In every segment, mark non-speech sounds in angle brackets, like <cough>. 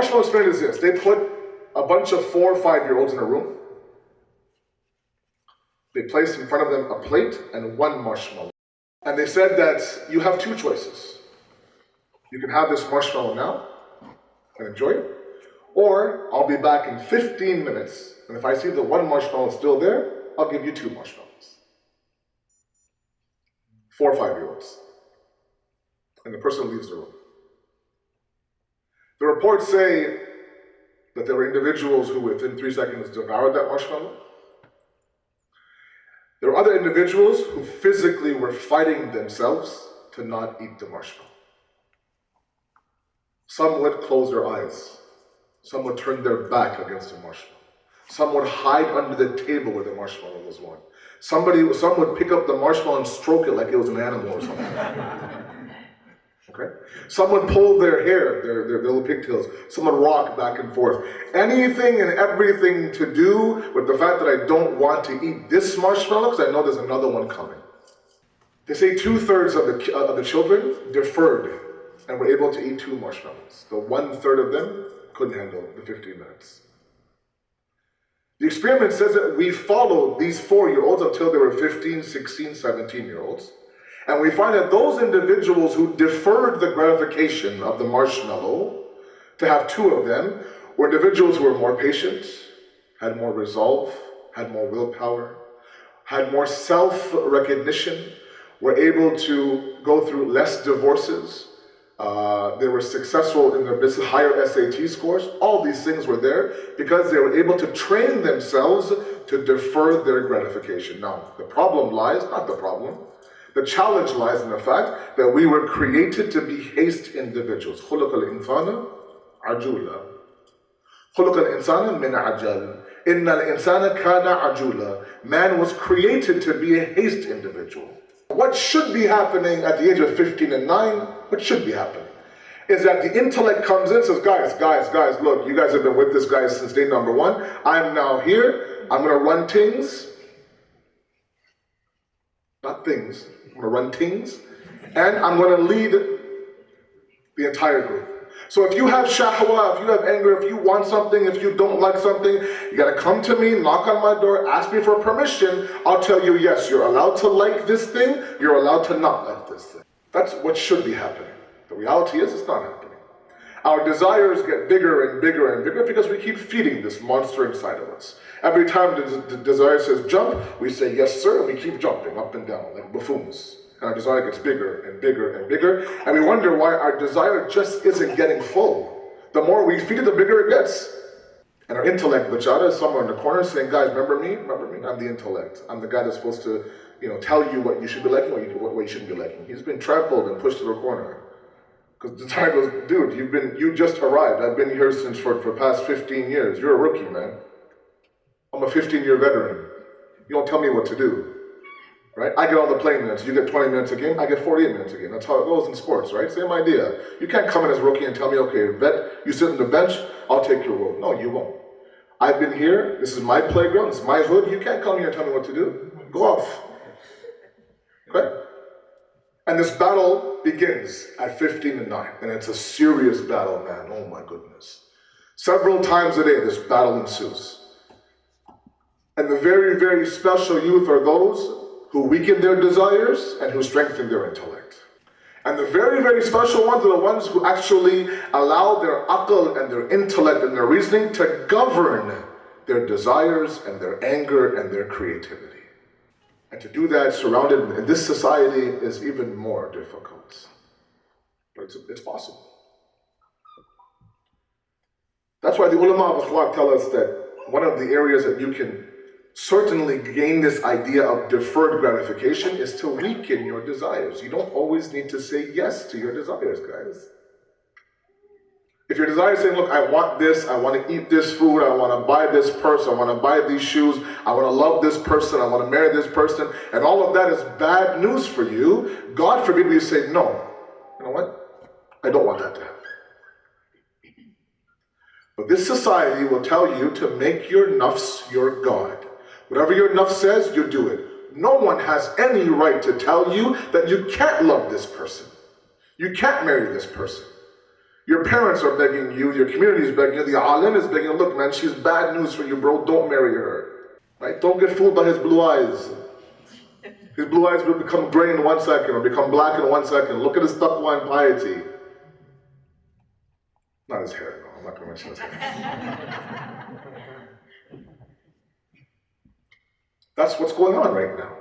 marshmallow experiment is this. They put a bunch of four or five-year-olds in a room. They placed in front of them a plate and one marshmallow. And they said that you have two choices. You can have this marshmallow now and enjoy it, or I'll be back in 15 minutes, and if I see the one marshmallow still there, I'll give you two marshmallows. Four or five-year-olds. And the person leaves the room. The reports say that there were individuals who within three seconds devoured that marshmallow. There were other individuals who physically were fighting themselves to not eat the marshmallow. Some would close their eyes. Some would turn their back against the marshmallow. Some would hide under the table where the marshmallow was one. Somebody, some would pick up the marshmallow and stroke it like it was an animal or something. <laughs> Okay? Some would pull their hair, their, their little pigtails. Someone rocked back and forth. Anything and everything to do with the fact that I don't want to eat this marshmallow because I know there's another one coming. They say two-thirds of the, of the children deferred and were able to eat two marshmallows. The one-third of them couldn't handle the 15 minutes. The experiment says that we followed these four-year-olds until they were 15, 16, 17-year-olds. And we find that those individuals who deferred the gratification of the marshmallow to have two of them were individuals who were more patient, had more resolve, had more willpower, had more self-recognition, were able to go through less divorces, uh, they were successful in their business, higher SAT scores. All these things were there because they were able to train themselves to defer their gratification. Now, the problem lies, not the problem, the challenge lies in the fact that we were created to be haste individuals. خلق الإنسان عجولا خلق الإنسان من عجل إن الإنسان كان عجولا Man was created to be a haste individual. What should be happening at the age of 15 and 9, what should be happening, is that the intellect comes in and says, guys, guys, guys, look, you guys have been with this guy since day number one. I'm now here. I'm going to run things. Not things. I'm going to run things. And I'm going to lead the entire group. So if you have shahwa, if you have anger, if you want something, if you don't like something, you gotta come to me, knock on my door, ask me for permission. I'll tell you, yes, you're allowed to like this thing, you're allowed to not like this thing. That's what should be happening. The reality is it's not happening. Our desires get bigger and bigger and bigger because we keep feeding this monster inside of us. Every time the, desire says jump, we say yes sir, and we keep jumping up and down like buffoons and our desire gets bigger and bigger and bigger, and we wonder why our desire just isn't getting full. The more we feed it, the bigger it gets. And our intellect, bechara, is somewhere in the corner saying, guys, remember me? Remember me? I'm the intellect. I'm the guy that's supposed to, you know, tell you what you should be liking, what you, what you shouldn't be liking. He's been trampled and pushed to the corner. Because the time goes, dude, you've been, you just arrived. I've been here since for, for past 15 years. You're a rookie, man. I'm a 15-year veteran. You don't tell me what to do right? I get all the playing minutes. You get 20 minutes a game, I get 48 minutes a game. That's how it goes in sports, right? Same idea. You can't come in as a rookie and tell me, okay, vet, you sit on the bench, I'll take your role. No, you won't. I've been here, this is my playground, this is my hood, you can't come here and tell me what to do. Go off. Okay? And this battle begins at 15 and 9, and it's a serious battle, man. Oh my goodness. Several times a day, this battle ensues. And the very, very special youth are those who weaken their desires and who strengthen their intellect. And the very, very special ones are the ones who actually allow their akal and their intellect and their reasoning to govern their desires and their anger and their creativity. And to do that surrounded in this society is even more difficult. But it's, it's possible. That's why the ulama of akhlaq tell us that one of the areas that you can certainly gain this idea of deferred gratification is to weaken your desires. You don't always need to say yes to your desires, guys. If your desire is saying, look, I want this, I want to eat this food, I want to buy this purse, I want to buy these shoes, I want to love this person, I want to marry this person, and all of that is bad news for you, God forbid we say, no, you know what? I don't want that to happen. But this society will tell you to make your nafs your God. Whatever your nafs says, you do it. No one has any right to tell you that you can't love this person. You can't marry this person. Your parents are begging you, your community is begging you, the alim is begging you, look man, she's bad news for you bro, don't marry her. Right? Don't get fooled by his blue eyes. His blue eyes will become gray in one second or become black in one second. Look at his taqwa and piety. Not his hair, no, I'm not gonna mention his hair. <laughs> That's what's going on right now.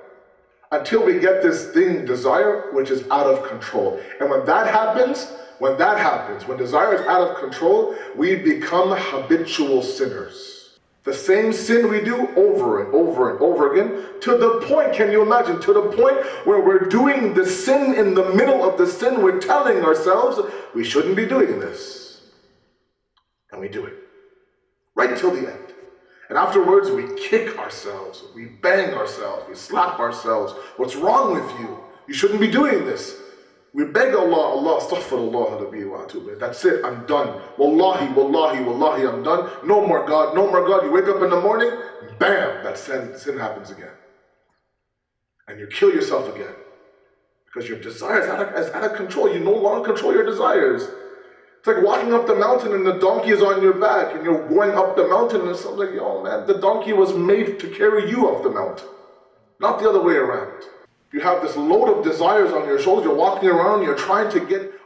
Until we get this thing, desire, which is out of control. And when that happens, when that happens, when desire is out of control, we become habitual sinners. The same sin we do over and over and over again, to the point, can you imagine, to the point where we're doing the sin in the middle of the sin, we're telling ourselves, we shouldn't be doing this. And we do it. Right till the end. And afterwards, we kick ourselves, we bang ourselves, we slap ourselves. What's wrong with you? You shouldn't be doing this. We beg Allah, Allah, astaghfirullah. That's it, I'm done. Wallahi, wallahi, wallahi, I'm done. No more God, no more God. You wake up in the morning, bam, that sin, sin happens again. And you kill yourself again. Because your desires are out of, is out of control. You no longer control your desires. It's like walking up the mountain and the donkey is on your back and you're going up the mountain and it's like, yo man, the donkey was made to carry you up the mountain, not the other way around. You have this load of desires on your shoulders, you're walking around, you're trying to get